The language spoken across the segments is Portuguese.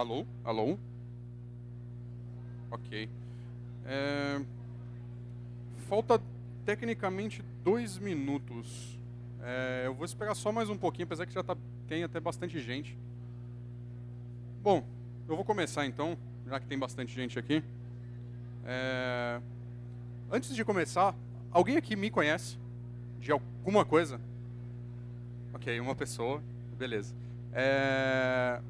Alô? Alô? Ok. É... Falta tecnicamente dois minutos. É, eu vou esperar só mais um pouquinho, apesar que já tá, tem até bastante gente. Bom, eu vou começar então, já que tem bastante gente aqui. É... Antes de começar, alguém aqui me conhece? De alguma coisa? Ok, uma pessoa, beleza. É...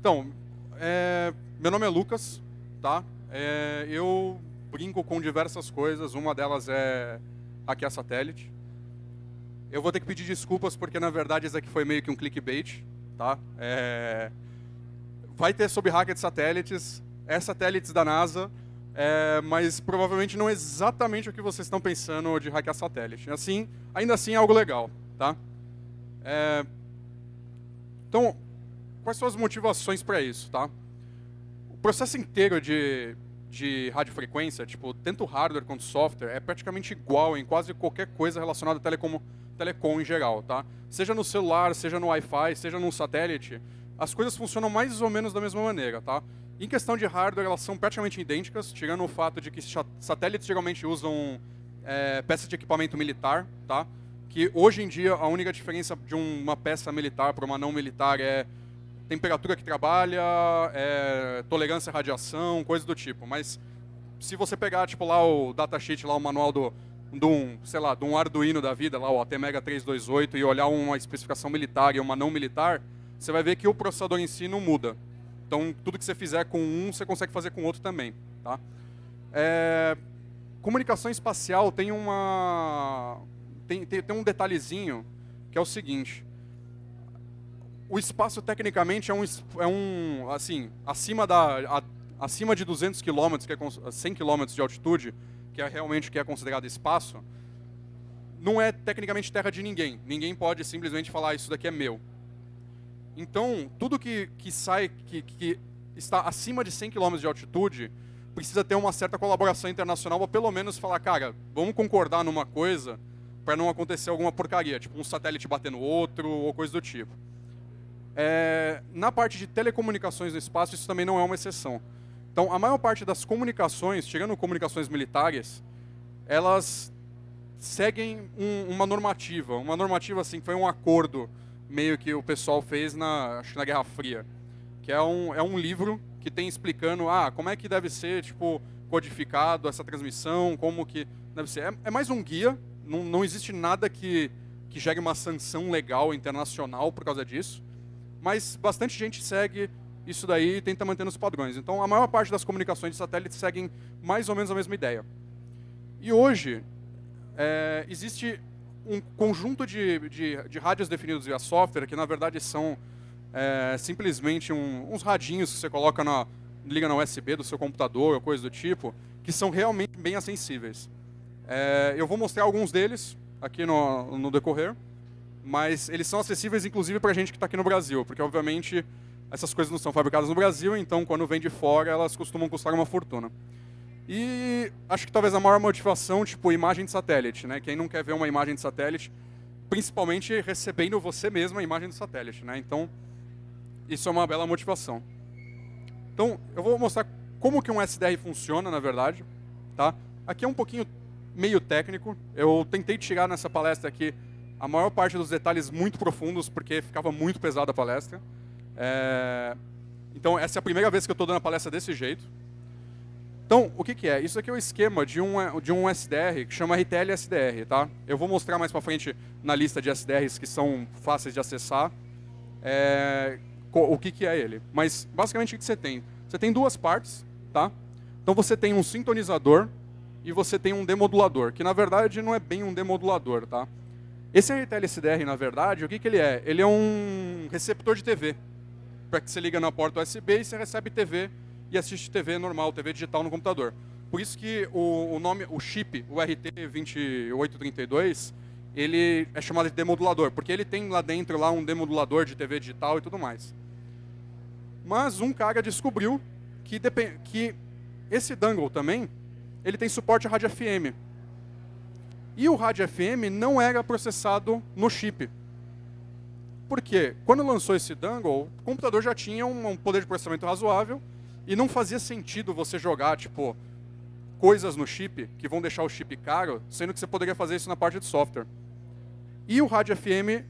Então, é... meu nome é Lucas, tá? É... Eu brinco com diversas coisas, uma delas é hackear satélite. Eu vou ter que pedir desculpas porque, na verdade, isso aqui foi meio que um clickbait, tá? É... Vai ter sobre hacker de satélites, é satélites da NASA, é... mas provavelmente não é exatamente o que vocês estão pensando de hackear satélite. Assim, ainda assim é algo legal, tá? É... Então, quais são as motivações para isso, tá? O processo inteiro de, de radiofrequência, tipo, tanto hardware quanto software, é praticamente igual em quase qualquer coisa relacionada a telecom telecom em geral, tá? Seja no celular, seja no Wi-Fi, seja no satélite, as coisas funcionam mais ou menos da mesma maneira, tá? Em questão de hardware, elas são praticamente idênticas, tirando o fato de que satélites geralmente usam é, peças de equipamento militar, tá? Que hoje em dia a única diferença de uma peça militar para uma não militar é temperatura que trabalha, é, tolerância à radiação, coisa do tipo. Mas se você pegar tipo lá o datasheet, lá o manual do de um, sei lá, de um Arduino da vida, lá o ATmega 328, e olhar uma especificação militar e uma não militar, você vai ver que o processador em si não muda. Então, tudo que você fizer com um, você consegue fazer com outro também. Tá? É, comunicação espacial tem, uma, tem, tem, tem um detalhezinho que é o seguinte. O espaço, tecnicamente, é um, é um assim, acima, da, a, acima de 200 km, que é 100 km de altitude, que é realmente que é considerado espaço, não é tecnicamente terra de ninguém. Ninguém pode simplesmente falar isso daqui é meu. Então, tudo que, que sai, que, que está acima de 100 km de altitude, precisa ter uma certa colaboração internacional para pelo menos falar, cara, vamos concordar numa coisa para não acontecer alguma porcaria, tipo um satélite bater no outro ou coisa do tipo. É, na parte de telecomunicações no espaço, isso também não é uma exceção. Então, a maior parte das comunicações, chegando comunicações militares, elas seguem um, uma normativa. Uma normativa, assim, foi um acordo meio que o pessoal fez na, acho, na Guerra Fria. Que é um, é um livro que tem explicando ah, como é que deve ser tipo, codificado essa transmissão, como que deve ser. É, é mais um guia, não, não existe nada que, que gere uma sanção legal internacional por causa disso. Mas bastante gente segue isso daí tenta manter nos padrões. Então, a maior parte das comunicações de satélite seguem mais ou menos a mesma ideia. E hoje, é, existe um conjunto de, de, de, rádios definidos via software, que na verdade são é, simplesmente um, uns radinhos que você coloca na, liga na USB do seu computador ou coisa do tipo, que são realmente bem acessíveis. É, eu vou mostrar alguns deles aqui no, no decorrer, mas eles são acessíveis inclusive para a gente que está aqui no Brasil, porque obviamente essas coisas não são fabricadas no Brasil, então quando vem de fora, elas costumam custar uma fortuna. E acho que talvez a maior motivação, tipo, imagem de satélite, né? Quem não quer ver uma imagem de satélite, principalmente recebendo você mesmo a imagem do satélite, né? Então, isso é uma bela motivação. Então, eu vou mostrar como que um SDR funciona, na verdade, tá? Aqui é um pouquinho meio técnico. Eu tentei tirar nessa palestra aqui a maior parte dos detalhes muito profundos, porque ficava muito pesada a palestra. É... Então, essa é a primeira vez que eu estou dando a palestra desse jeito. Então, o que, que, é? Isso aqui é o esquema de um, de um SDR que chama RTL SDR. Tá? Eu vou mostrar mais para frente na lista de SDRs que são fáceis de acessar é, o que, que é ele. Mas, basicamente, o que você tem? Você tem duas partes. Tá? Então, você tem um sintonizador e você tem um demodulador, que, na verdade, não é bem um demodulador. Tá? Esse RTL SDR, na verdade, o que, que ele é? Ele é um receptor de TV para que você liga na porta USB e você recebe TV e assiste TV normal, TV digital no computador. Por isso que o, o nome, o chip, o RT2832, ele é chamado de demodulador, porque ele tem lá dentro lá um demodulador de TV digital e tudo mais. Mas um cara descobriu que, que esse dongle também, ele tem suporte a rádio FM. E o rádio FM não era processado no chip. Porque quando lançou esse dongle, o computador já tinha um poder de processamento razoável e não fazia sentido você jogar, tipo, coisas no chip que vão deixar o chip caro, sendo que você poderia fazer isso na parte de software. E o rádio FM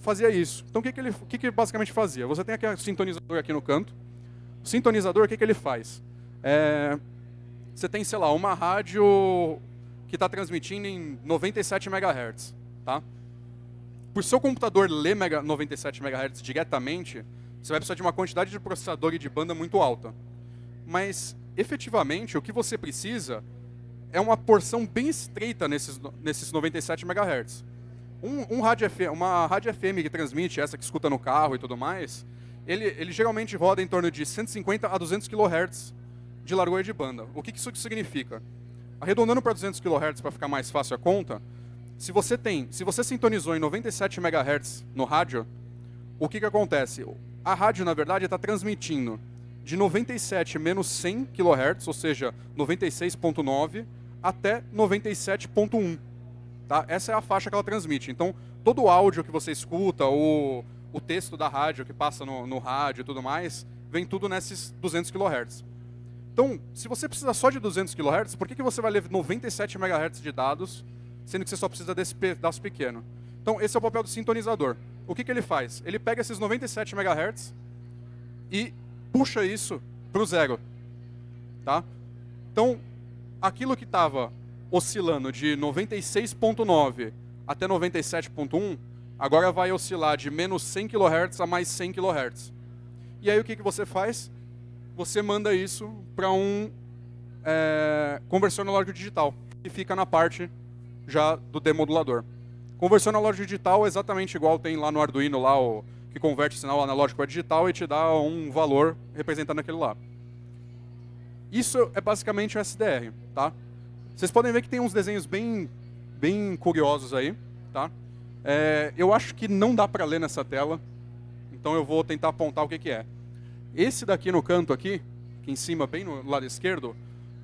fazia isso. Então o que, que ele o que, que basicamente fazia? Você tem aqui o sintonizador aqui no canto. O sintonizador, o que, que ele faz? É, você tem, sei lá, uma rádio que está transmitindo em 97 MHz. Tá? Por seu computador ler 97 MHz diretamente, você vai precisar de uma quantidade de processador e de banda muito alta. Mas, efetivamente, o que você precisa é uma porção bem estreita nesses, nesses 97 MHz. Um, um rádio FM, uma rádio FM que transmite, essa que escuta no carro e tudo mais, ele, ele geralmente roda em torno de 150 a 200 kHz de largura de banda. O que, que isso significa? Arredondando para 200 kHz para ficar mais fácil a conta, se você tem, se você sintonizou em 97 MHz no rádio, o que, que acontece? A rádio, na verdade, está transmitindo de 97 menos 100 kHz, ou seja, 96.9, até 97.1. Tá? Essa é a faixa que ela transmite. Então, todo o áudio que você escuta, o, o texto da rádio que passa no, no rádio e tudo mais, vem tudo nesses 200 kHz. Então, se você precisa só de 200 kHz, por que, que você vai ler 97 MHz de dados, sendo que você só precisa desse pedaço pequeno? Então, esse é o papel do sintonizador. O que, que ele faz? Ele pega esses 97 MHz e puxa isso para o zero. Tá? Então, aquilo que estava oscilando de 96.9 até 97.1, agora vai oscilar de menos 100 kHz a mais 100 kHz. E aí o que, que você faz? Você manda isso para um é, conversor analógico digital, que fica na parte já do demodulador. Conversor analógico digital é exatamente igual tem lá no Arduino, lá, o, que converte sinal analógico para digital e te dá um valor representando aquele lá. Isso é basicamente o SDR, tá? Vocês podem ver que tem uns desenhos bem, bem curiosos aí, tá? É, eu acho que não dá para ler nessa tela, então eu vou tentar apontar o que, que é. Esse daqui no canto aqui, aqui em cima, bem no lado esquerdo,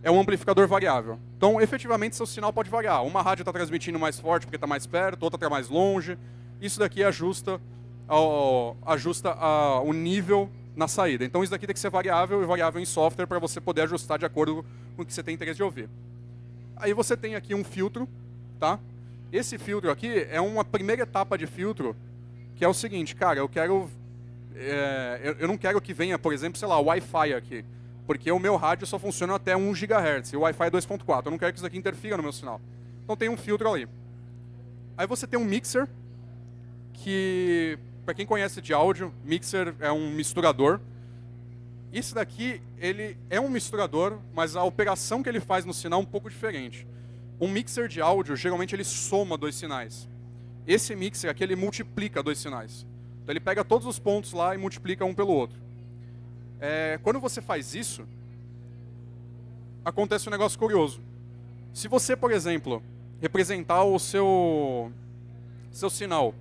é um amplificador variável. Então, efetivamente, seu sinal pode variar. Uma rádio está transmitindo mais forte porque está mais perto, outra está mais longe. Isso daqui ajusta, ao, ajusta a, o nível na saída. Então, isso daqui tem que ser variável e variável em software para você poder ajustar de acordo com o que você tem interesse de ouvir. Aí você tem aqui um filtro, tá? Esse filtro aqui é uma primeira etapa de filtro, que é o seguinte, cara, eu quero... É, eu não quero que venha, por exemplo, sei lá, Wi-Fi aqui, porque o meu rádio só funciona até 1 GHz, e o Wi-Fi é 2.4, eu não quero que isso aqui interfira no meu sinal. Então tem um filtro ali. Aí você tem um mixer, que, para quem conhece de áudio, mixer é um misturador, isso daqui, ele é um misturador, mas a operação que ele faz no sinal é um pouco diferente. Um mixer de áudio, geralmente ele soma dois sinais. Esse mixer aqui, ele multiplica dois sinais. Então ele pega todos os pontos lá e multiplica um pelo outro. É, quando você faz isso, acontece um negócio curioso. Se você, por exemplo, representar o seu, seu sinal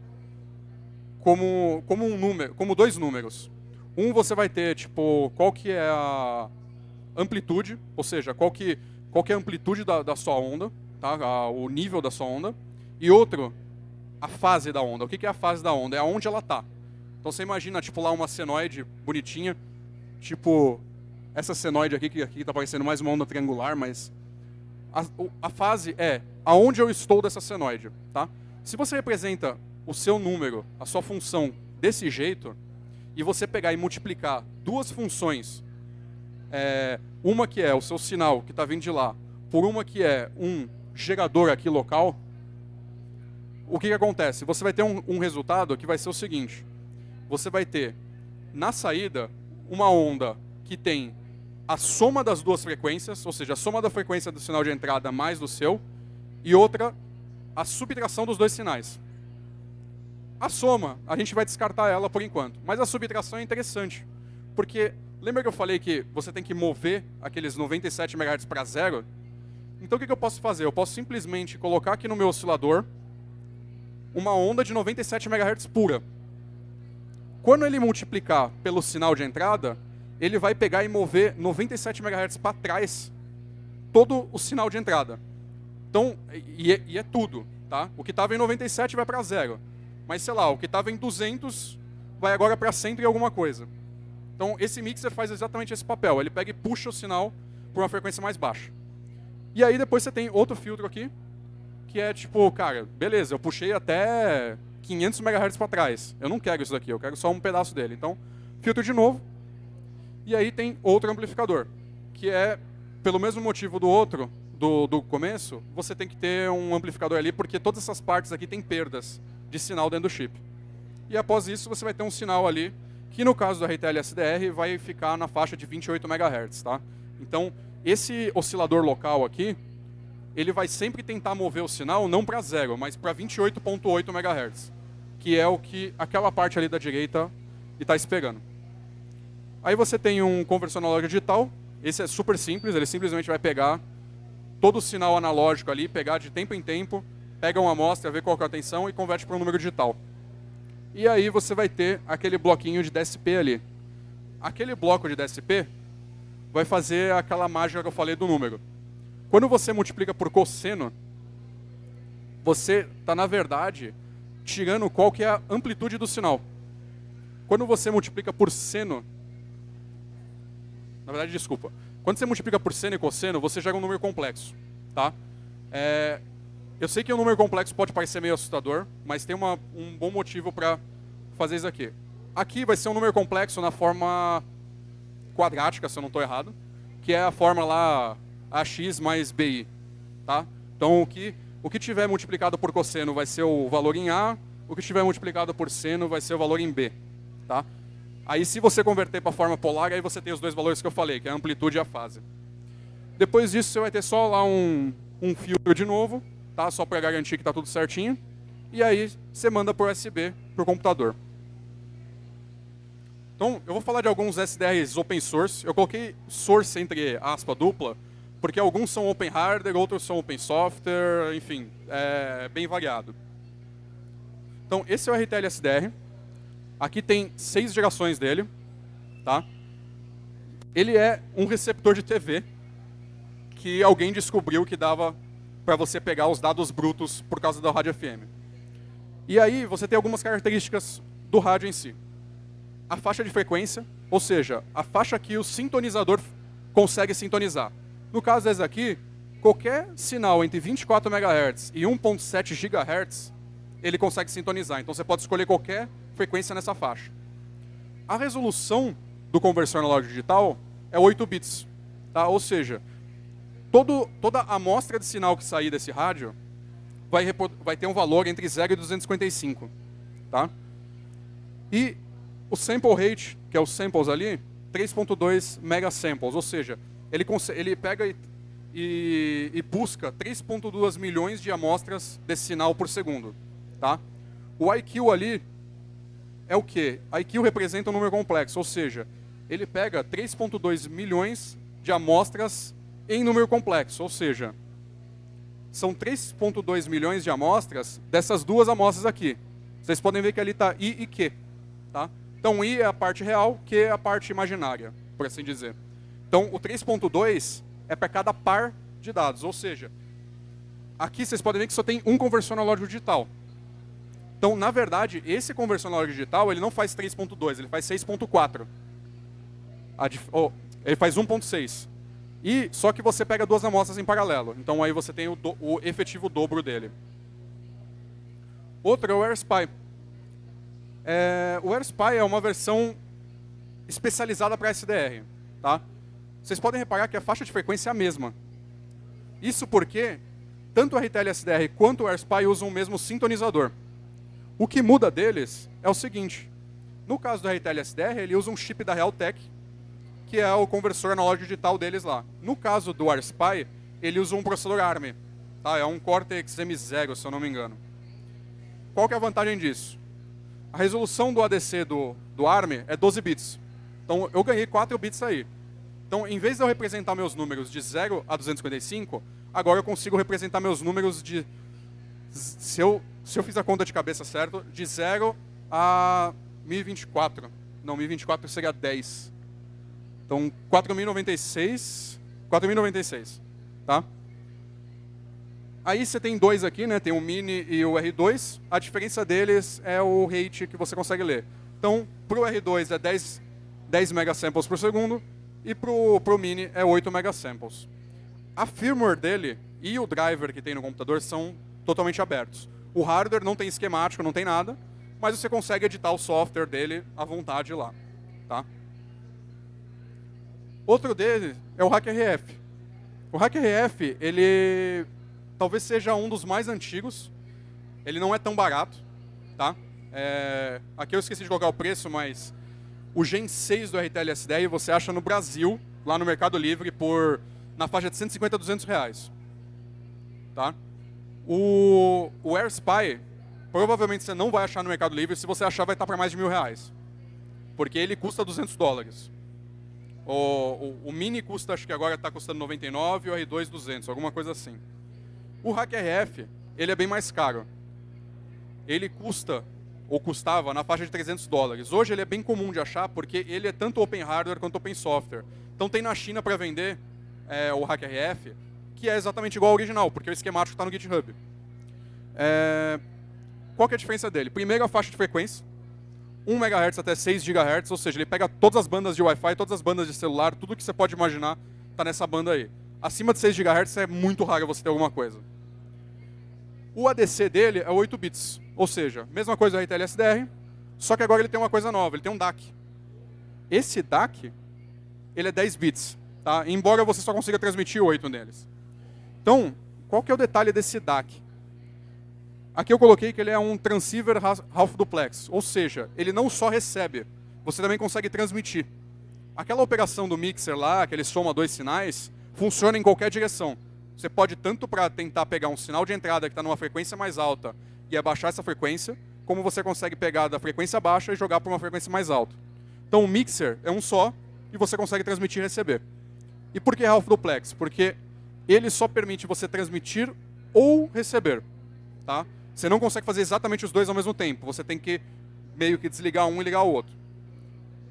como, como, um número, como dois números, um você vai ter, tipo, qual que é a amplitude, ou seja, qual que, qual que é a amplitude da, da sua onda, tá? O nível da sua onda. E outro, a fase da onda. O que, é a fase da onda? É aonde ela está. Então você imagina, tipo, lá uma senoide bonitinha, tipo essa senoide aqui, que aqui está parecendo mais uma onda triangular, mas a, a, fase é aonde eu estou dessa senoide, tá? Se você representa o seu número, a sua função desse jeito, e você pegar e multiplicar duas funções, é, uma que é o seu sinal que está vindo de lá, por uma que é um gerador aqui local, o que, que acontece? Você vai ter um, um resultado que vai ser o seguinte, você vai ter, na saída, uma onda que tem a soma das duas frequências, ou seja, a soma da frequência do sinal de entrada mais do seu, e outra, a subtração dos dois sinais. A soma, a gente vai descartar ela por enquanto. Mas a subtração é interessante. Porque, lembra que eu falei que você tem que mover aqueles 97 MHz para zero? Então o que, que eu posso fazer? Eu posso simplesmente colocar aqui no meu oscilador uma onda de 97 MHz pura. Quando ele multiplicar pelo sinal de entrada, ele vai pegar e mover 97 MHz para trás todo o sinal de entrada. Então, e é, e é tudo, tá? O que estava em 97 vai para zero. mas sei lá, o que estava em 200 vai agora para 100 e alguma coisa. Então, esse mixer faz exatamente esse papel. Ele pega e puxa o sinal por uma frequência mais baixa. E aí depois você tem outro filtro aqui, que é tipo, cara, beleza, eu puxei até 500 MHz para trás. Eu não quero isso daqui, eu quero só um pedaço dele. Então, filtro de novo. E aí tem outro amplificador, que é, pelo mesmo motivo do outro, do, do começo, você tem que ter um amplificador ali, porque todas essas partes aqui têm perdas de sinal dentro do chip. E após isso, você vai ter um sinal ali, que no caso do RTL SDR vai ficar na faixa de 28 MHz. Tá? Então, esse oscilador local aqui, ele vai sempre tentar mover o sinal não para zero, mas para 28.8 MHz, que é o que aquela parte ali da direita está esperando. Aí você tem um conversor analógico digital, esse é super simples, ele simplesmente vai pegar todo o sinal analógico ali, pegar de tempo em tempo, pega uma amostra, vê qual é a tensão e converte para um número digital. E aí você vai ter aquele bloquinho de DSP ali. Aquele bloco de DSP vai fazer aquela mágica que eu falei do número. Quando você multiplica por cosseno, você está, na verdade, tirando qual que é a amplitude do sinal. Quando você multiplica por seno, na verdade, desculpa. Quando você multiplica por seno e cosseno, você gera um número complexo. Tá? É, eu sei que um número complexo pode parecer meio assustador, mas tem uma, um bom motivo para fazer isso aqui. Aqui vai ser um número complexo na forma quadrática, se eu não estou errado, que é a forma lá AX mais BI. Tá? Então, o que, o que tiver multiplicado por cosseno vai ser o valor em A, o que tiver multiplicado por seno vai ser o valor em B. Tá? Aí, se você converter para a forma polar, aí você tem os dois valores que eu falei, que é a amplitude e a fase. Depois disso, você vai ter só lá um, um filtro de novo, tá? só para garantir que está tudo certinho. E aí, você manda por USB para o computador. Então, eu vou falar de alguns SDRs open source. Eu coloquei source entre aspa dupla, porque alguns são open hardware, outros são open software, enfim, é bem variado. Então, esse é o RTL SDR. Aqui tem seis gerações dele. Tá? Ele é um receptor de TV que alguém descobriu que dava para você pegar os dados brutos por causa da rádio FM. E aí você tem algumas características do rádio em si. A faixa de frequência, ou seja, a faixa que o sintonizador consegue sintonizar. No caso desse aqui, qualquer sinal entre 24 MHz e 1.7 GHz, ele consegue sintonizar. Então você pode escolher qualquer frequência nessa faixa. A resolução do conversor analógico digital é 8 bits. Tá? Ou seja, todo, toda amostra de sinal que sair desse rádio vai, vai ter um valor entre 0 e 255. Tá? E o sample rate, que é os samples ali, 3.2 megasamples, ou seja, ele, ele pega e, e, e busca 3.2 milhões de amostras desse sinal por segundo. Tá? O IQ ali é o quê? IQ representa um número complexo, ou seja, ele pega 3.2 milhões de amostras em número complexo, ou seja, são 3.2 milhões de amostras dessas duas amostras aqui. Vocês podem ver que ali está I e Q. Tá? Então, I é a parte real, Q é a parte imaginária, por assim dizer. Então, o 3.2 é para cada par de dados, ou seja, aqui vocês podem ver que só tem um conversor analógico digital. Então, na verdade, esse conversor analógico digital, ele não faz 3.2, ele faz 6.4. Oh, ele faz 1.6. E só que você pega duas amostras em paralelo. Então aí você tem o, do, o efetivo dobro dele. Outro é o AirSpy. É, o AirSpy é uma versão especializada para SDR. Tá? Vocês podem reparar que a faixa de frequência é a mesma. Isso porque tanto o RTL SDR quanto o AirSpy usam o mesmo sintonizador. O que muda deles é o seguinte. No caso do RTL SDR, ele usa um chip da Realtek, que é o conversor analógico digital deles lá. No caso do AirSpy, ele usa um processador ARM. Tá? É um Cortex M0, se eu não me engano. Qual que é a vantagem disso? A resolução do ADC do, do ARM é 12 bits. Então, eu ganhei 4 bits aí. Então, em vez de eu representar meus números de 0 a 255, agora eu consigo representar meus números de... Se eu, se eu fiz a conta de cabeça certo, de 0 a 1024. Não, 1024 seria 10. Então, 4.096, 4.096, tá? Aí você tem dois aqui, né? Tem o Mini e o R2. A diferença deles é o rate que você consegue ler. Então, para o R2 é 10, 10 megasamples por segundo e para o Mini é 8 megasamples. A firmware dele e o driver que tem no computador são totalmente abertos. O hardware não tem esquemático, não tem nada, mas você consegue editar o software dele à vontade lá. Tá? Outro dele é o HackRF. O HackRF, ele talvez seja um dos mais antigos. Ele não é tão barato, tá? É, aqui eu esqueci de colocar o preço, mas o Gen 6 do RTLS10 você acha no Brasil, lá no Mercado Livre, por na faixa de 150 a 200 reais. Tá? O, o AirSpy, provavelmente você não vai achar no Mercado Livre, se você achar vai estar para mais de mil reais. Porque ele custa 200 dólares. O, o, o Mini custa, acho que agora está custando 99 e o R2 200, alguma coisa assim. O HackRF, ele é bem mais caro. Ele custa, ou custava, na faixa de 300 dólares. Hoje ele é bem comum de achar, porque ele é tanto open hardware quanto open software. Então tem na China para vender é, o HackRF, que é exatamente igual ao original, porque o esquemático está no GitHub. É... Qual é a diferença dele? Primeiro, a faixa de frequência. 1 MHz até 6 GHz, ou seja, ele pega todas as bandas de Wi-Fi, todas as bandas de celular, tudo que você pode imaginar está nessa banda aí. Acima de 6 GHz é muito raro você ter alguma coisa. O ADC dele é 8 bits, ou seja, mesma coisa do RTL-SDR, só que agora ele tem uma coisa nova, ele tem um DAC. Esse DAC, ele é 10 bits, tá? embora você só consiga transmitir 8 neles. Então, qual que é o detalhe desse DAC? Aqui eu coloquei que ele é um transceiver half duplex, ou seja, ele não só recebe, você também consegue transmitir. Aquela operação do mixer lá, que ele soma dois sinais, funciona em qualquer direção. Você pode tanto para tentar pegar um sinal de entrada que está numa frequência mais alta e abaixar essa frequência, como você consegue pegar da frequência baixa e jogar para uma frequência mais alta. Então o mixer é um só e você consegue transmitir e receber. E por que half duplex? Porque ele só permite você transmitir ou receber. Tá? Você não consegue fazer exatamente os dois ao mesmo tempo. Você tem que meio que desligar um e ligar o outro.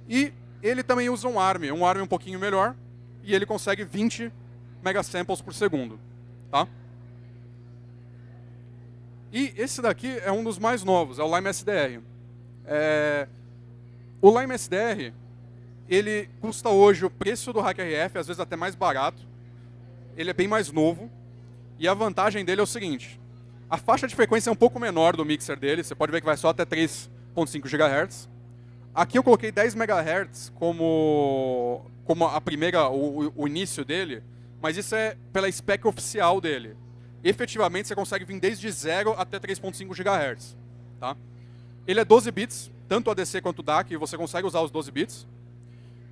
E ele também usa um ARM, um ARM um pouquinho melhor, e ele consegue 20 megasamples por segundo. Tá? E esse daqui é um dos mais novos, é o Lime SDR. É... O Lime SDR, ele custa hoje o preço do HackRF, às vezes até mais barato. Ele é bem mais novo. E a vantagem dele é o seguinte, a faixa de frequência é um pouco menor do mixer dele, você pode ver que vai só até 3.5 GHz. Aqui eu coloquei 10 MHz como, como a primeira, o, o, início dele, mas isso é pela spec oficial dele. Efetivamente você consegue vir desde 0 até 3.5 GHz. Tá? Ele é 12 bits, tanto ADC quanto DAC, e você consegue usar os 12 bits.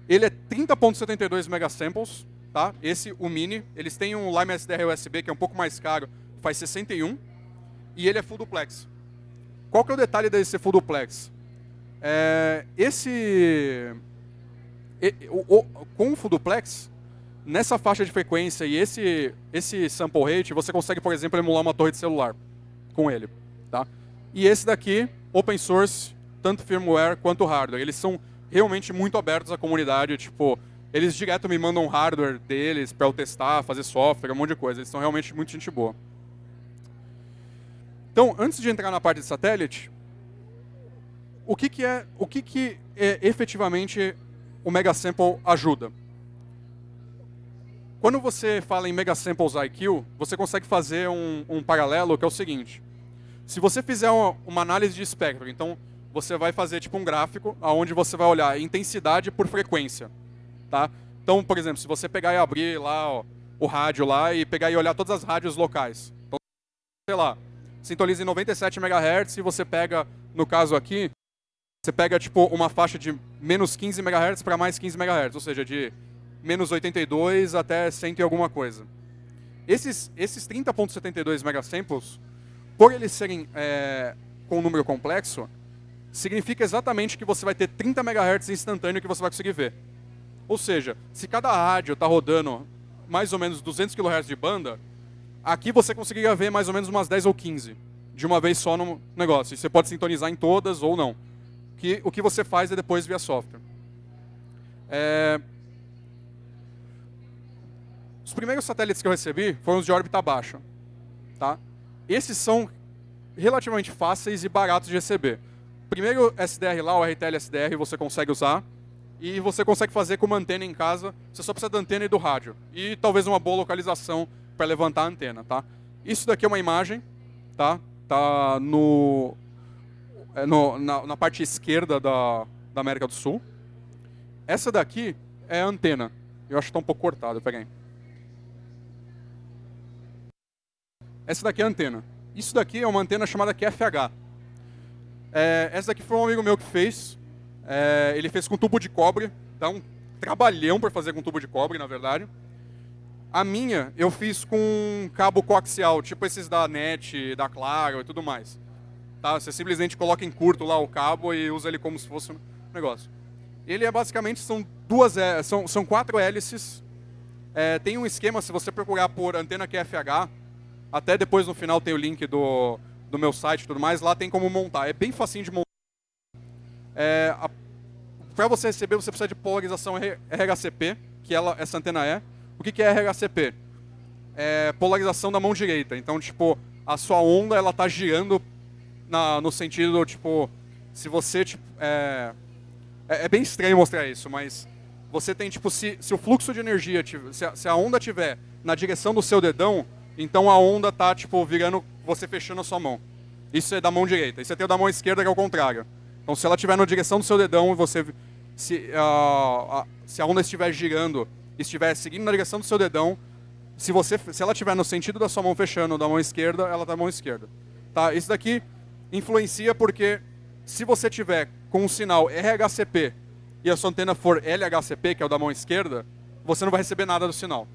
Ele é 30.72 megasamples, tá? Esse, o Mini. Eles têm um Lime SDR USB que é um pouco mais caro, faz 61 e ele é full duplex. Qual que é o detalhe desse full duplex? É, esse, o, o, com o full duplex, nessa faixa de frequência e esse, esse sample rate, você consegue, por exemplo, emular uma torre de celular com ele. Tá? E esse daqui, open source, tanto firmware quanto hardware. Eles são realmente muito abertos à comunidade, tipo, eles direto me mandam hardware deles para eu testar, fazer software, um monte de coisa. Eles são realmente muito gente boa. Então, antes de entrar na parte de satélite, o que, que é, o que, que é, efetivamente o Megasample ajuda? Quando você fala em Megasamples IQ, você consegue fazer um, um paralelo que é o seguinte. Se você fizer uma, uma, análise de espectro, então você vai fazer tipo um gráfico onde você vai olhar intensidade por frequência. Tá? Então, por exemplo, se você pegar e abrir lá ó, o rádio lá e pegar e olhar todas as rádios locais. Então, sei lá, sintoniza em 97 MHz e você pega, no caso aqui, você pega tipo uma faixa de menos 15 MHz para mais 15 MHz, ou seja, de menos 82 até 100 e alguma coisa. Esses, esses 30.72 megasamples, por eles serem é, com um número complexo, significa exatamente que você vai ter 30 MHz instantâneo que você vai conseguir ver. Ou seja, se cada rádio está rodando mais ou menos 200 kHz de banda, Aqui você conseguiria ver mais ou menos umas 10 ou 15 de uma vez só no negócio. E você pode sintonizar em todas ou não. Que, o que você faz é depois via software. É... Os primeiros satélites que eu recebi foram os de órbita baixa. Tá? Esses são relativamente fáceis e baratos de receber. Primeiro SDR lá, o RTL SDR, você consegue usar. E você consegue fazer com uma antena em casa. Você só precisa da antena e do rádio. E talvez uma boa localização para levantar a antena. Tá? Isso daqui é uma imagem. Tá, tá no, é no na, na, parte esquerda da, da América do Sul. Essa daqui é a antena. Eu acho que está um pouco cortado. Pega aí. Essa daqui é a antena. Isso daqui é uma antena chamada QFH. É, essa daqui foi um amigo meu que fez. É, ele fez com tubo de cobre. Dá um trabalhão para fazer com tubo de cobre, na verdade. A minha, eu fiz com cabo coaxial, tipo esses da NET, da Claro e tudo mais. Tá? Você simplesmente coloca em curto lá o cabo e usa ele como se fosse um negócio. Ele é basicamente, são duas, é, são, são quatro hélices. É, tem um esquema, se você procurar por antena QFH, até depois no final tem o link do, do meu site e tudo mais. Lá tem como montar. É bem facinho de montar. É, Para você receber, você precisa de polarização RHCP, que ela, essa antena é. O que, que é RHCP? É polarização da mão direita. Então, tipo, a sua onda ela tá girando na, no sentido, tipo, se você, tipo, é, é, é, bem estranho mostrar isso, mas você tem, tipo, se, se o fluxo de energia, se a, se a onda tiver na direção do seu dedão, então a onda tá, tipo, virando, você fechando a sua mão. Isso é da mão direita. E você tem o da mão esquerda, que é o contrário. Então se ela estiver na direção do seu dedão, você, se, uh, se a onda estiver girando, estiver seguindo na direção do seu dedão, se, você, se ela estiver no sentido da sua mão fechando da mão esquerda, ela está na mão esquerda. Tá? Isso daqui influencia porque se você tiver com um sinal RHCP e a sua antena for LHCP, que é o da mão esquerda, você não vai receber nada do sinal.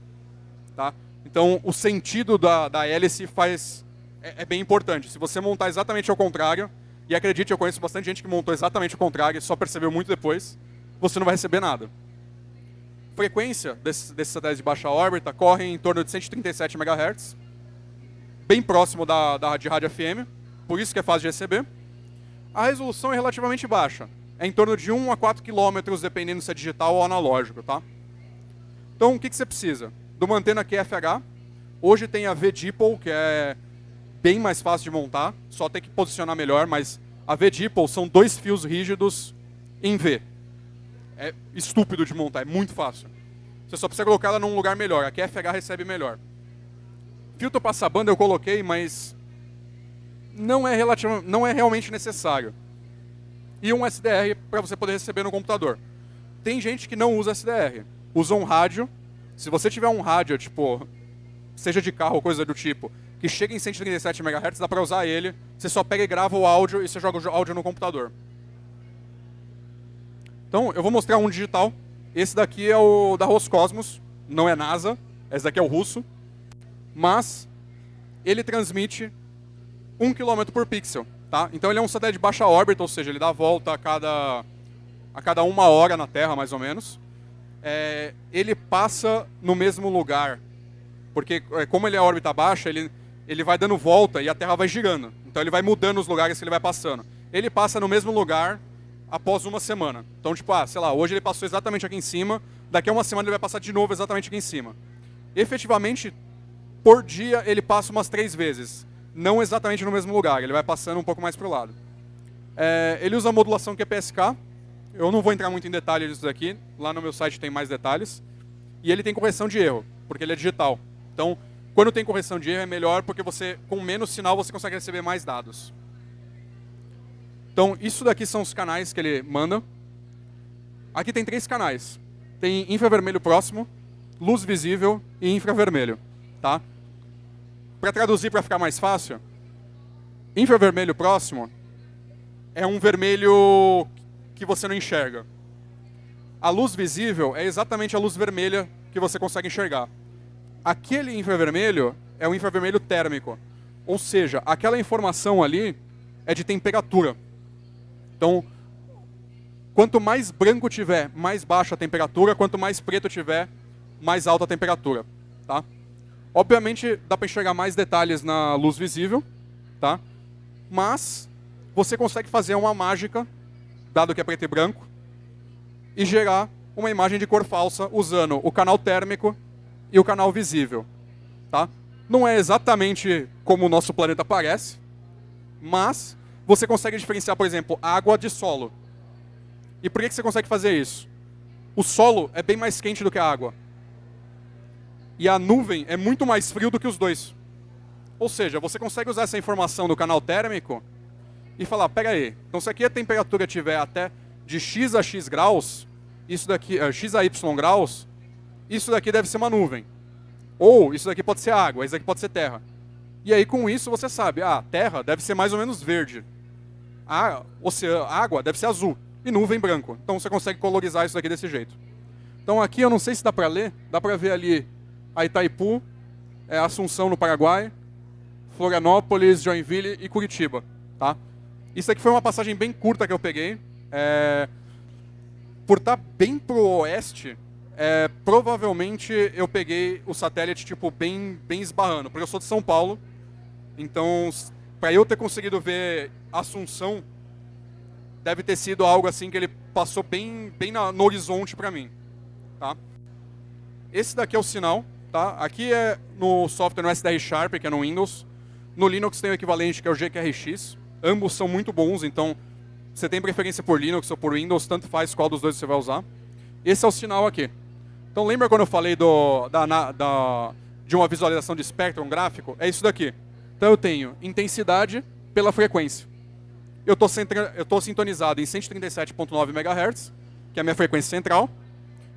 Tá? Então, o sentido da, da hélice faz, é, é, bem importante. Se você montar exatamente ao contrário, e acredite, eu conheço bastante gente que montou exatamente o contrário e só percebeu muito depois, você não vai receber nada. Frequência desses, desses satélites de baixa órbita corre em torno de 137 MHz, bem próximo da, da, de rádio FM, por isso que é fácil de receber. A resolução é relativamente baixa, é em torno de 1 a 4 km, dependendo se é digital ou analógico. Tá? Então, o que, que você precisa? De uma antena QFH. Hoje tem a V-Dipole, que é bem mais fácil de montar, só tem que posicionar melhor, mas a V-Dipole são dois fios rígidos em V. É estúpido de montar, é muito fácil. Você só precisa colocar ela num lugar melhor, a QFH recebe melhor. Filtro passabanda eu coloquei, mas não é, não é realmente necessário. E um SDR para você poder receber no computador. Tem gente que não usa SDR, usa um rádio se você tiver um rádio, tipo, seja de carro ou coisa do tipo, que chega em 137 MHz, dá para usar ele. Você só pega e grava o áudio e você joga o áudio no computador. Então, eu vou mostrar um digital. Esse daqui é o da Roscosmos, não é NASA. Esse daqui é o russo. Mas ele transmite 1 km por pixel. Tá? Então ele é um satélite de baixa órbita, ou seja, ele dá a volta a cada, a cada uma hora na Terra, mais ou menos é, ele passa no mesmo lugar. Porque é, como ele é órbita baixa, ele, ele vai dando volta e a Terra vai girando. Então ele vai mudando os lugares que ele vai passando. Ele passa no mesmo lugar após uma semana. Então, tipo, ah, sei lá, hoje ele passou exatamente aqui em cima, daqui a uma semana ele vai passar de novo exatamente aqui em cima. Efetivamente, por dia ele passa umas três vezes. Não exatamente no mesmo lugar, ele vai passando um pouco mais para o lado. É, ele usa a modulação QPSK, eu não vou entrar muito em detalhes disso daqui, lá no meu site tem mais detalhes. E ele tem correção de erro, porque ele é digital. Então, quando tem correção de erro é melhor porque você, com menos sinal, você consegue receber mais dados. Então, isso daqui são os canais que ele manda. Aqui tem três canais. Tem infravermelho próximo, luz visível e infravermelho. Tá? Para traduzir para ficar mais fácil, infravermelho próximo é um vermelho que você não enxerga. A luz visível é exatamente a luz vermelha que você consegue enxergar. Aquele infravermelho é o infravermelho térmico. Ou seja, aquela informação ali é de temperatura. Então, quanto mais branco tiver, mais baixa a temperatura, quanto mais preto tiver, mais alta a temperatura. Tá? Obviamente, dá para enxergar mais detalhes na luz visível, tá? mas você consegue fazer uma mágica dado que é preto e branco, e gerar uma imagem de cor falsa usando o canal térmico e o canal visível. Tá? Não é exatamente como o nosso planeta parece, mas você consegue diferenciar, por exemplo, água de solo. E por que você consegue fazer isso? O solo é bem mais quente do que a água. E a nuvem é muito mais frio do que os dois. Ou seja, você consegue usar essa informação do canal térmico e falar, pega aí, então se aqui a temperatura tiver até de x a x graus, isso daqui, uh, x a y graus, isso daqui deve ser uma nuvem. Ou isso daqui pode ser água, isso daqui pode ser terra. E aí com isso você sabe, ah, terra deve ser mais ou menos verde. A oceano, água deve ser azul e nuvem branco. Então você consegue colorizar isso daqui desse jeito. Então aqui eu não sei se dá para ler, dá para ver ali a Itaipu, é, Assunção no Paraguai, Florianópolis, Joinville e Curitiba. Tá? Isso aqui foi uma passagem bem curta que eu peguei. É, por estar tá bem pro oeste, é, provavelmente eu peguei o satélite tipo bem, bem esbarrando, porque eu sou de São Paulo. Então, para eu ter conseguido ver Assunção, deve ter sido algo assim que ele passou bem, bem na, no horizonte para mim. Tá? Esse daqui é o sinal. Tá? Aqui é no software no SDR Sharp, que é no Windows. No Linux tem o equivalente que é o GQRX. Ambos são muito bons, então você tem preferência por Linux ou por Windows, tanto faz qual dos dois você vai usar. Esse é o sinal aqui. Então lembra quando eu falei do, da, da, de uma visualização de espectro gráfico? É isso daqui. Então eu tenho intensidade pela frequência. Eu estou sintonizado em 137.9 MHz, que é a minha frequência central,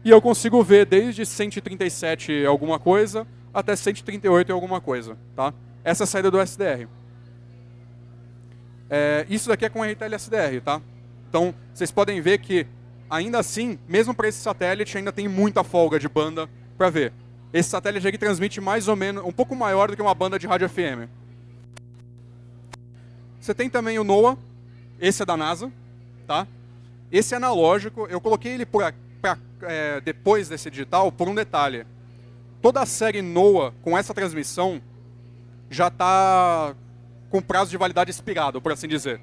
e eu consigo ver desde 137 alguma coisa até 138 alguma coisa. Tá? Essa é a saída do SDR. É, isso daqui é com RTL SDR, tá? Então, vocês podem ver que, ainda assim, mesmo para esse satélite, ainda tem muita folga de banda para ver. Esse satélite aqui transmite mais ou menos, um pouco maior do que uma banda de rádio FM. Você tem também o NOAA, esse é da NASA, tá? Esse é analógico, eu coloquei ele pra, pra, é, depois desse digital por um detalhe. Toda a série NOAA com essa transmissão já está com prazo de validade expirado, por assim dizer.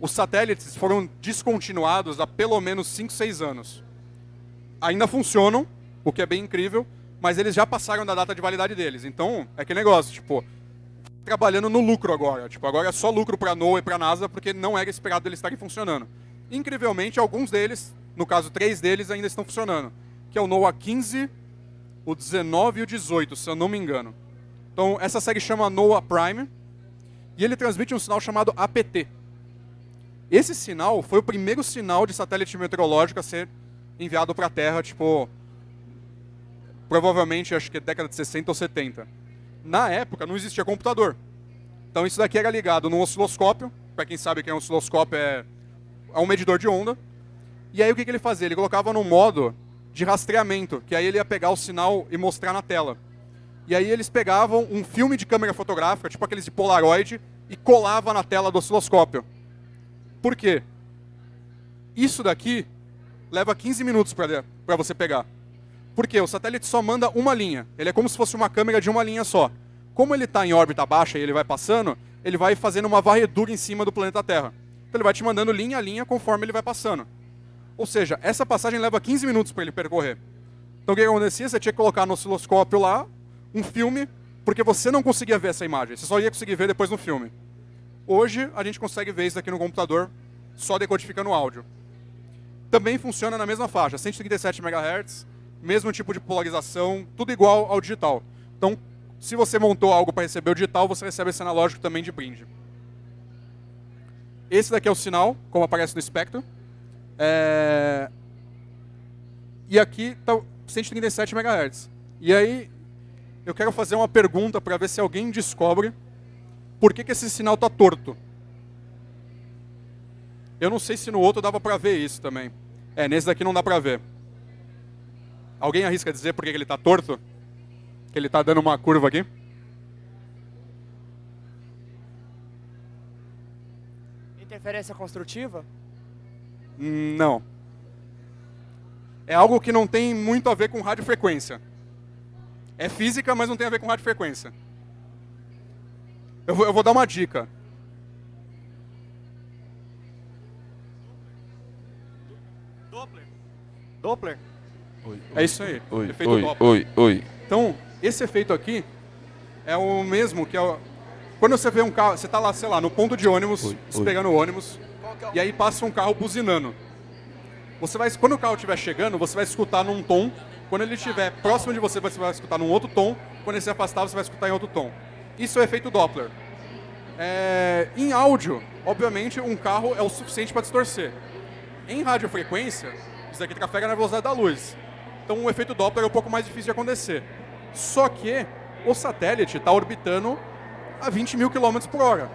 Os satélites foram descontinuados há pelo menos 5, 6 anos. Ainda funcionam, o que é bem incrível, mas eles já passaram da data de validade deles. Então, é que negócio, tipo, trabalhando no lucro agora. Tipo, agora é só lucro para a NOAA e para a NASA, porque não era esperado eles estarem funcionando. Incrivelmente, alguns deles, no caso, três deles ainda estão funcionando. Que é o NOAA 15, o 19 e o 18, se eu não me engano. Então, essa série chama NOAA Prime, e ele transmite um sinal chamado APT. Esse sinal foi o primeiro sinal de satélite meteorológico a ser enviado para a Terra, tipo, provavelmente, acho que década de 60 ou 70. Na época, não existia computador. Então isso daqui era ligado num osciloscópio, para quem sabe que é um osciloscópio, é, é um medidor de onda. E aí o que, que ele fazia? Ele colocava no modo de rastreamento, que aí ele ia pegar o sinal e mostrar na tela. E aí eles pegavam um filme de câmera fotográfica, tipo aqueles de Polaroid, e colava na tela do osciloscópio. Por quê? Isso daqui leva 15 minutos para você pegar. Por quê? O satélite só manda uma linha. Ele é como se fosse uma câmera de uma linha só. Como ele está em órbita baixa e ele vai passando, ele vai fazendo uma varredura em cima do planeta Terra. Então ele vai te mandando linha a linha conforme ele vai passando. Ou seja, essa passagem leva 15 minutos para ele percorrer. Então o que acontecia? Você tinha que colocar no osciloscópio lá, um filme, porque você não conseguia ver essa imagem, você só ia conseguir ver depois no filme. Hoje, a gente consegue ver isso aqui no computador, só decodificando o áudio. Também funciona na mesma faixa, 137 MHz, mesmo tipo de polarização, tudo igual ao digital. Então, se você montou algo para receber o digital, você recebe esse analógico também de brinde. Esse daqui é o sinal, como aparece no espectro. É... E aqui está 137 MHz. E aí, eu quero fazer uma pergunta para ver se alguém descobre por que, que esse sinal está torto. Eu não sei se no outro dava para ver isso também. É, nesse daqui não dá para ver. Alguém arrisca dizer por que, que ele está torto? Que ele está dando uma curva aqui? Interferência construtiva? Não. É algo que não tem muito a ver com radiofrequência. É física, mas não tem a ver com radiofrequência. Eu vou, eu vou dar uma dica. Doppler. Doppler? Oi, é isso aí. Oi, efeito oi, Doppler. oi, oi. Então, esse efeito aqui é o mesmo que é o... quando você vê um carro, você está lá, sei lá, no ponto de ônibus, Oi, oi. esperando o ônibus, e aí passa um carro buzinando. Você vai, quando o carro estiver chegando, você vai escutar num tom. Quando ele estiver próximo de você, você vai escutar num outro tom. Quando ele se afastar, você vai escutar em outro tom. Isso é o efeito Doppler. É, em áudio, obviamente, um carro é o suficiente para distorcer. Em radiofrequência, isso aqui trafega na velocidade da luz. Então o efeito Doppler é um pouco mais difícil de acontecer. Só que o satélite está orbitando a 20 mil quilômetros por hora.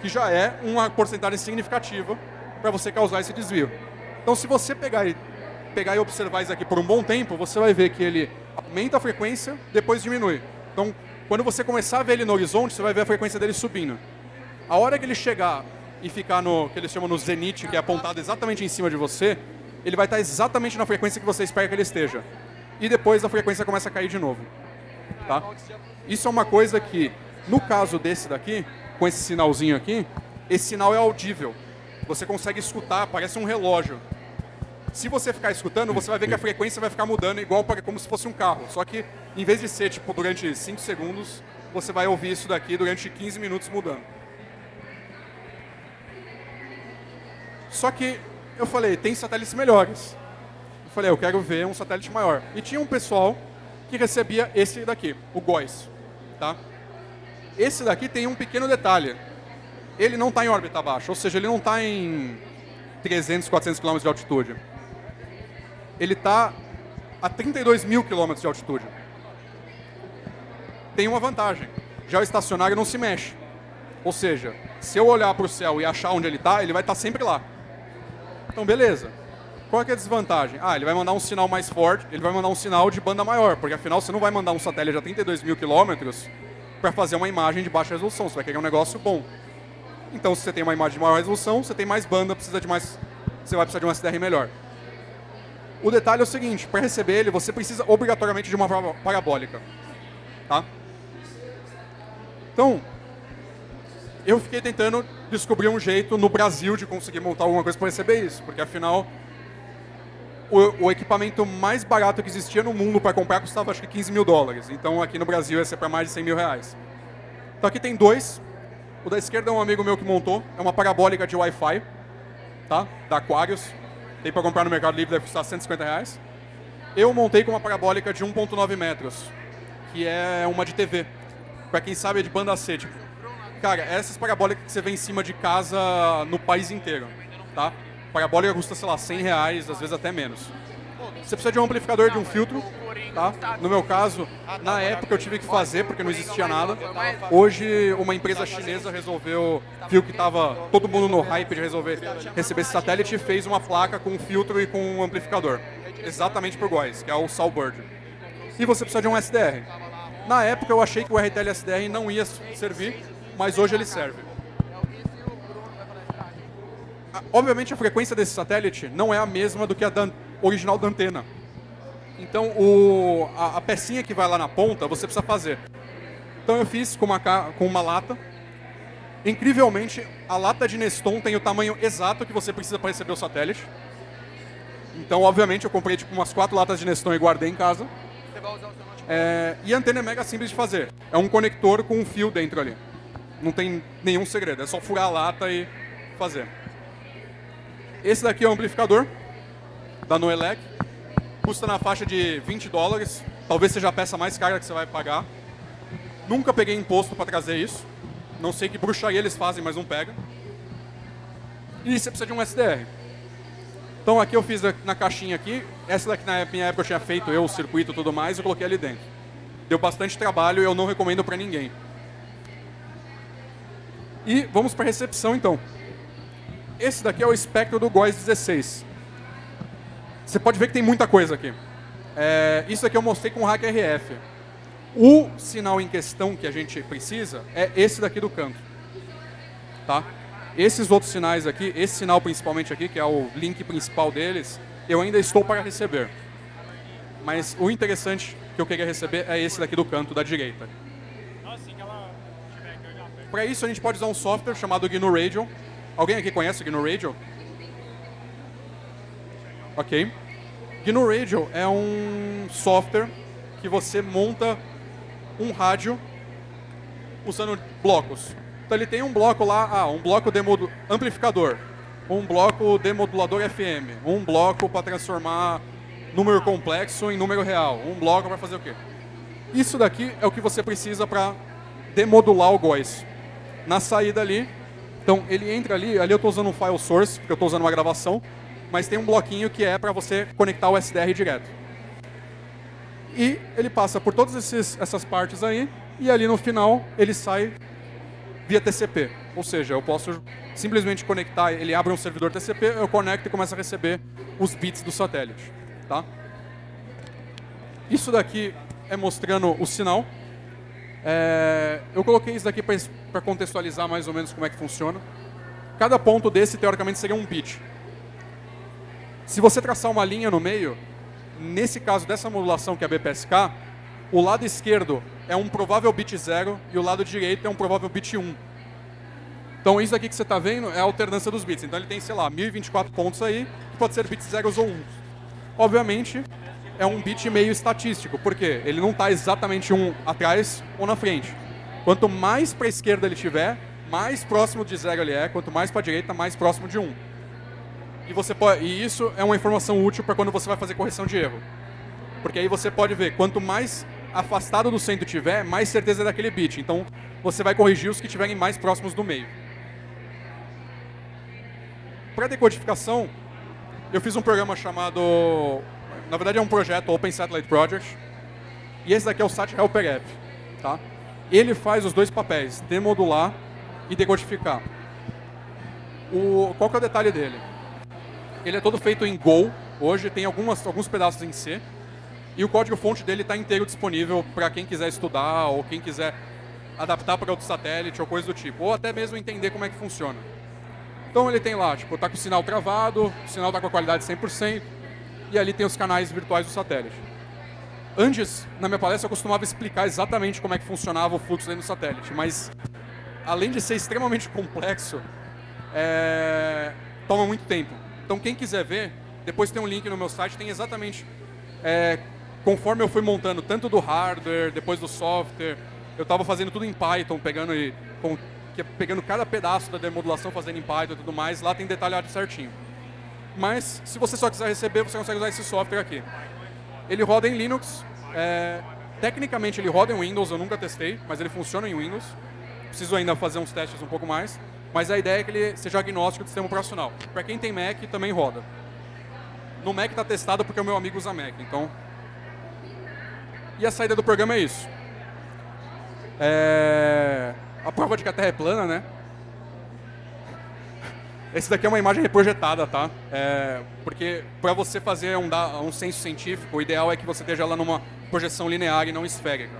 Que já é uma porcentagem significativa para você causar esse desvio. Então se você pegar e, pegar e observar isso aqui por um bom tempo, você vai ver que ele aumenta a frequência, depois diminui. Então, quando você começar a ver ele no horizonte, você vai ver a frequência dele subindo. A hora que ele chegar e ficar no que eles chamam no zenith, que é apontado exatamente em cima de você, ele vai estar exatamente na frequência que você espera que ele esteja. E depois a frequência começa a cair de novo. Tá? Isso é uma coisa que, no caso desse daqui, com esse sinalzinho aqui, esse sinal é audível. Você consegue escutar, parece um relógio. Se você ficar escutando, você vai ver que a frequência vai ficar mudando igual para como se fosse um carro. Só que, em vez de ser tipo durante 5 segundos, você vai ouvir isso daqui durante 15 minutos mudando. Só que eu falei, tem satélites melhores. Eu falei, eu quero ver um satélite maior. E tinha um pessoal que recebia esse daqui, o GOES. Tá? Esse daqui tem um pequeno detalhe. Ele não está em órbita baixa, ou seja, ele não está em 300, 400 km de altitude. Ele está a 32 mil km de altitude. Tem uma vantagem. Já o estacionário não se mexe. Ou seja, se eu olhar para o céu e achar onde ele está, ele vai estar sempre lá. Então, beleza. Qual é, é a desvantagem? Ah, ele vai mandar um sinal mais forte, ele vai mandar um sinal de banda maior, porque afinal você não vai mandar um satélite a 32 mil quilômetros para fazer uma imagem de baixa resolução, você vai querer um negócio bom. Então, se você tem uma imagem de maior resolução, você tem mais banda, precisa de mais, você vai precisar de uma SDR melhor. O detalhe é o seguinte, para receber ele, você precisa obrigatoriamente de uma para- parabólica. Tá? Então, eu fiquei tentando descobrir um jeito no Brasil de conseguir montar alguma coisa para receber isso, porque afinal o, o equipamento mais barato que existia no mundo para comprar custava acho que 15 mil dólares. Então aqui no Brasil ia ser para mais de 100 mil reais. Então aqui tem dois. O da esquerda é um amigo meu que montou. É uma parabólica de Wi-Fi, tá? Da Aquarius. Tem para comprar no Mercado Livre, deve custar 150 reais. Eu montei com uma parabólica de 1.9 metros, que é uma de TV. Para quem sabe é de banda C, tipo. Cara, essas parabólicas que você vê em cima de casa no país inteiro, tá? Parabólica custa, sei lá, 100 reais, às vezes até menos. Você precisa de um amplificador de um filtro, tá? No meu caso, na época eu tive que fazer porque não existia nada. Hoje uma empresa chinesa resolveu, viu que tava todo mundo no hype de resolver receber esse satélite e fez uma placa com um filtro e com um amplificador. Exatamente por Góis, que é o Salbird. E você precisa de um SDR. Na época eu achei que o RTL SDR não ia servir, mas hoje ele serve. Ah, Obviamente a frequência desse satélite não é a mesma do que a da original da antena. Então o, a, a pecinha que vai lá na ponta você precisa fazer. Então eu fiz com uma, com uma lata. Incrivelmente, a lata de Neston tem o tamanho exato que você precisa para receber o satélite. Então, obviamente, eu comprei tipo umas quatro latas de Neston e guardei em casa. É, e a antena é mega simples de fazer. É um conector com um fio dentro ali. Não tem nenhum segredo, é só furar a lata e fazer. Esse daqui é o amplificador da Noelec. Custa na faixa de 20 dólares. Talvez seja a peça mais cara que você vai pagar. Nunca peguei imposto para trazer isso. Não sei que bruxaria eles fazem, mas não pega. E você precisa de um SDR. Então aqui eu fiz na caixinha aqui. Essa daqui na minha época eu tinha feito eu, o circuito e tudo mais, eu coloquei ali dentro. Deu bastante trabalho e eu não recomendo para ninguém. E vamos para a recepção então. Esse daqui é o espectro do GOES 16. Você pode ver que tem muita coisa aqui. É, isso aqui eu mostrei com o Hack RF. O sinal em questão que a gente precisa é esse daqui do canto. Tá? Esses outros sinais aqui, esse sinal principalmente aqui, que é o link principal deles, eu ainda estou para receber. Mas o interessante que eu queria receber é esse daqui do canto da direita. Para isso a gente pode usar um software chamado GNU Radio. Alguém aqui conhece o GNU Radio? Ok. GNU Radio é um software que você monta um rádio usando blocos. Então ele tem um bloco lá, ah, um bloco de amplificador, um bloco demodulador FM, um bloco para transformar número complexo em número real, um bloco para fazer o quê? Isso daqui é o que você precisa para demodular o GOES. Na saída ali, então ele entra ali, ali eu estou usando um file source, porque eu estou usando uma gravação, mas tem um bloquinho que é para você conectar o SDR direto. E ele passa por todas essas partes aí, e ali no final ele sai via TCP. Ou seja, eu posso simplesmente conectar, ele abre um servidor TCP, eu conecto e começo a receber os bits do satélite. Tá? Isso daqui é mostrando o sinal. É, eu coloquei isso daqui para contextualizar mais ou menos como é que funciona. Cada ponto desse, teoricamente, seria um bit. Se você traçar uma linha no meio, nesse caso dessa modulação que é a BPSK, o lado esquerdo é um provável bit 0 e o lado direito é um provável bit 1. Então isso aqui que você está vendo é a alternância dos bits. Então ele tem, sei lá, 1024 pontos aí, que pode ser bits 0 ou 1. Obviamente, é um bit meio estatístico, porque ele não está exatamente um atrás ou na frente. Quanto mais para a esquerda ele tiver, mais próximo de zero ele é, quanto mais para a direita, mais próximo de 1. E, você pode, e isso é uma informação útil para quando você vai fazer correção de erro. Porque aí você pode ver, quanto mais afastado do centro tiver, mais certeza é daquele bit. Então, você vai corrigir os que estiverem mais próximos do meio. Para decodificação, eu fiz um programa chamado... Na verdade, é um projeto, Open Satellite Project. E esse daqui é o Sat Helper App. Tá? Ele faz os dois papéis, demodular e decodificar. O, qual que é o detalhe dele? Ele é todo feito em Go. Hoje tem algumas, alguns pedaços em C. E o código-fonte dele está inteiro disponível para quem quiser estudar ou quem quiser adaptar para outro satélite ou coisa do tipo. Ou até mesmo entender como é que funciona. Então ele tem lá, tipo, está com o sinal travado, o sinal está com a qualidade 100%, e ali tem os canais virtuais do satélite. Antes, na minha palestra, eu costumava explicar exatamente como é que funcionava o fluxo dentro do satélite, mas além de ser extremamente complexo, é... toma muito tempo. Então quem quiser ver, depois tem um link no meu site, tem exatamente é, conforme eu fui montando tanto do hardware, depois do software, eu estava fazendo tudo em Python, pegando e com, pegando cada pedaço da demodulação, fazendo em Python e tudo mais, lá tem detalhado certinho. Mas, se você só quiser receber, você consegue usar esse software aqui. Ele roda em Linux, é, tecnicamente ele roda em Windows, eu nunca testei, mas ele funciona em Windows. Preciso ainda fazer uns testes um pouco mais. Mas a ideia é que ele seja agnóstico do sistema operacional. Para quem tem Mac, também roda. No Mac está testado porque o meu amigo usa Mac, então... E a saída do programa é isso. É... A prova de que a Terra é plana, né? Esse daqui é uma imagem reprojetada, tá? É... Porque para você fazer um, um censo científico, o ideal é que você esteja lá numa projeção linear e não esférica.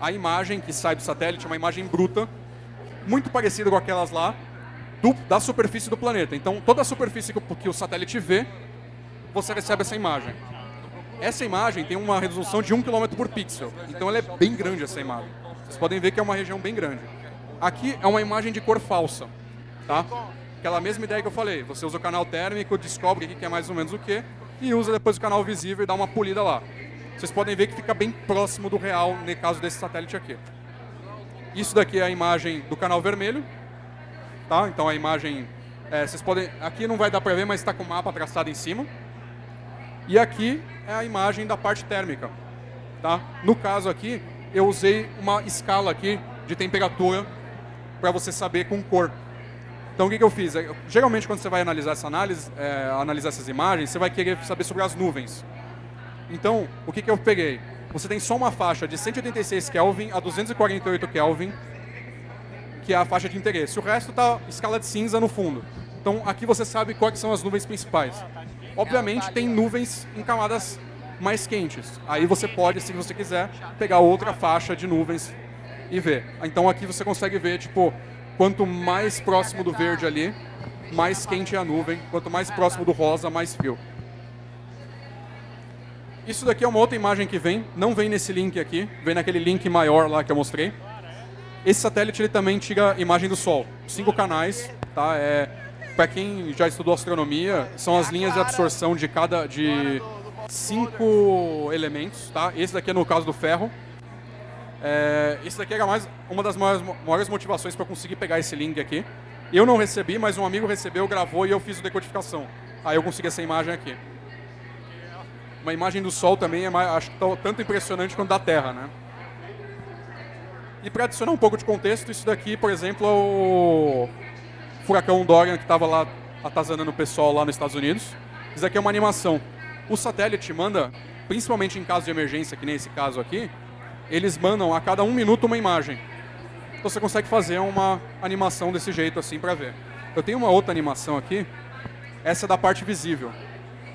A imagem que sai do satélite é uma imagem bruta, muito parecida com aquelas lá, do, da superfície do planeta. Então, toda a superfície que, que o satélite vê, você recebe essa imagem. Essa imagem tem uma resolução de 1 km por pixel. Então, ela é bem grande, essa imagem. Vocês podem ver que é uma região bem grande. Aqui é uma imagem de cor falsa. Tá? Aquela mesma ideia que eu falei. Você usa o canal térmico, descobre o que é mais ou menos o que, e usa depois o canal visível e dá uma polida lá. Vocês podem ver que fica bem próximo do real, no caso desse satélite aqui. Isso daqui é a imagem do canal vermelho, Tá? Então a imagem, é, vocês podem, aqui não vai dar para ver, mas está com o mapa traçado em cima. E aqui é a imagem da parte térmica. Tá? No caso aqui, eu usei uma escala aqui de temperatura para você saber com cor. Então o que, que eu fiz? É, geralmente quando você vai analisar essa análise, é, analisar essas imagens, você vai querer saber sobre as nuvens. Então, o que, que eu peguei? Você tem só uma faixa de 186 Kelvin a 248 Kelvin que é a faixa de interesse. O resto está escala de cinza no fundo. Então, aqui você sabe quais são as nuvens principais. Obviamente, tem nuvens em camadas mais quentes. Aí você pode, se você quiser, pegar outra faixa de nuvens e ver. Então, aqui você consegue ver, tipo, quanto mais próximo do verde ali, mais quente é a nuvem. Quanto mais próximo do rosa, mais frio. Isso daqui é uma outra imagem que vem. Não vem nesse link aqui. Vem naquele link maior lá que eu mostrei. Esse satélite ele também tira imagem do Sol. Cinco canais, tá? É, Para quem já estudou astronomia, são as linhas de absorção de cada de cinco elementos, tá? Esse daqui é no caso do ferro. É, isso daqui era mais, uma das maiores, maiores motivações para conseguir pegar esse link aqui. Eu não recebi, mas um amigo recebeu, gravou e eu fiz a decodificação. Aí eu consegui essa imagem aqui. Uma imagem do Sol também é mais, acho que tá tanto impressionante quanto da Terra, né? E para adicionar um pouco de contexto, isso daqui, por exemplo, é o furacão Dorian que estava lá atazanando o pessoal lá nos Estados Unidos. Isso daqui é uma animação. O satélite manda, principalmente em caso de emergência, que nem esse caso aqui, eles mandam a cada um minuto uma imagem. Então você consegue fazer uma animação desse jeito assim para ver. Eu tenho uma outra animação aqui, essa é da parte visível.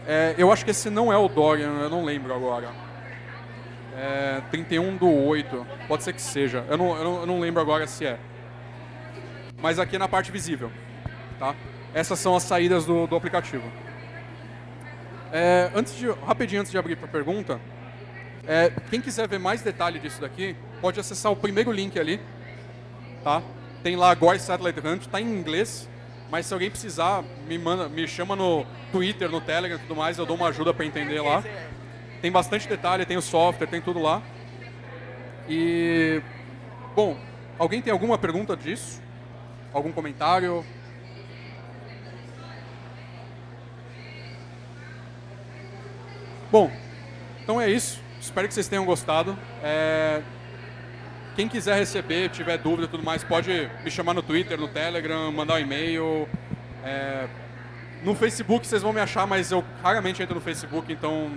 É, eu acho que esse não é o Dorian, eu não lembro agora. É, 31 do 8, pode ser que seja. Eu não, eu não, eu não lembro agora se é. Mas aqui é na parte visível. Tá? Essas são as saídas do, do aplicativo. É, antes de, rapidinho antes de abrir para a pergunta, é, quem quiser ver mais detalhe disso daqui, pode acessar o primeiro link ali. Tá? Tem lá GOI Satellite Hunt, está em inglês, mas se alguém precisar, me, manda, me chama no Twitter, no Telegram e tudo mais, eu dou uma ajuda para entender lá. Tem bastante detalhe, tem o software, tem tudo lá. E, bom, alguém tem alguma pergunta disso? Algum comentário? Bom, então é isso. Espero que vocês tenham gostado. É... Quem quiser receber, tiver dúvida e tudo mais, pode me chamar no Twitter, no Telegram, mandar um e-mail. É... No Facebook vocês vão me achar, mas eu raramente entro no Facebook, então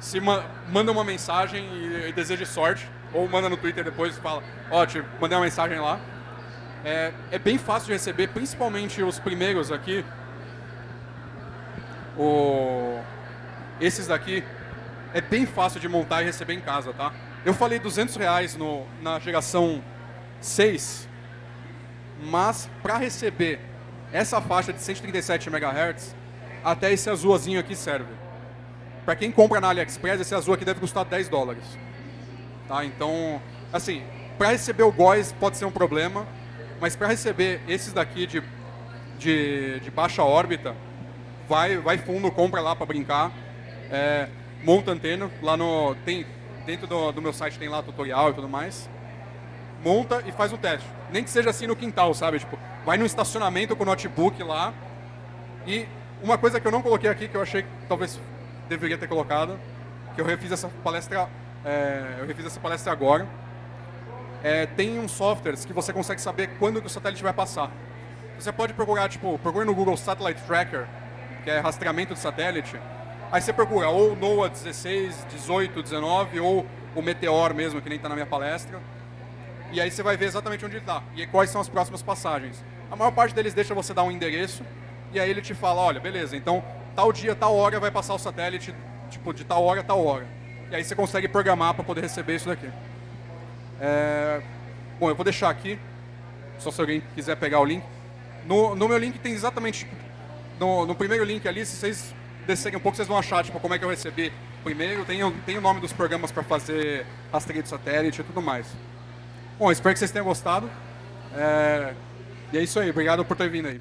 se ma manda uma mensagem e, e deseje sorte, ou manda no Twitter depois e fala, ó, oh, mandei uma mensagem lá. É, é bem fácil de receber, principalmente os primeiros aqui. O... Esses daqui é bem fácil de montar e receber em casa, tá? Eu falei 200 reais no, na geração 6, mas para receber essa faixa de 137 MHz, até esse azulzinho aqui serve. Para quem compra na AliExpress, esse azul aqui deve custar 10 dólares. Tá? Então, assim, para receber o GOES pode ser um problema, mas para receber esses daqui de, de, de, baixa órbita, vai, vai fundo, compra lá para brincar. É, monta antena, lá no, tem, dentro do, do meu site tem lá tutorial e tudo mais. Monta e faz o teste. Nem que seja assim no quintal, sabe? Tipo, vai no estacionamento com o notebook lá. E uma coisa que eu não coloquei aqui, que eu achei que talvez deveria ter colocado, que eu refiz essa palestra, é, eu refiz essa palestra agora. É, tem uns softwares que você consegue saber quando que o satélite vai passar. Você pode procurar, tipo, procure no Google Satellite Tracker, que é rastreamento de satélite. Aí você procura ou NOAA 16, 18, 19, ou o Meteor mesmo, que nem está na minha palestra. E aí você vai ver exatamente onde ele está e quais são as próximas passagens. A maior parte deles deixa você dar um endereço e aí ele te fala, olha, beleza, então tal dia, tal hora vai passar o satélite, tipo, de tal hora, tal hora. E aí você consegue programar para poder receber isso daqui. É... Bom, eu vou deixar aqui, só se alguém quiser pegar o link. No, no meu link tem exatamente, no, no primeiro link ali, se vocês descerem um pouco, vocês vão achar, tipo, como é que eu recebi primeiro. Tem, tem o nome dos programas para fazer rastreio de satélite e tudo mais. Bom, espero que vocês tenham gostado. É... E é isso aí, obrigado por ter vindo aí.